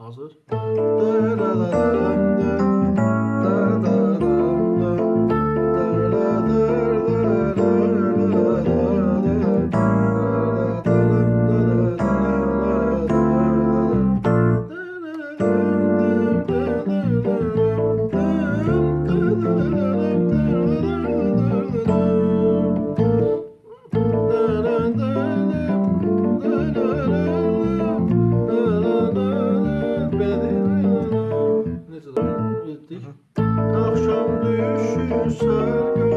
Hazır. Neyse düşürsen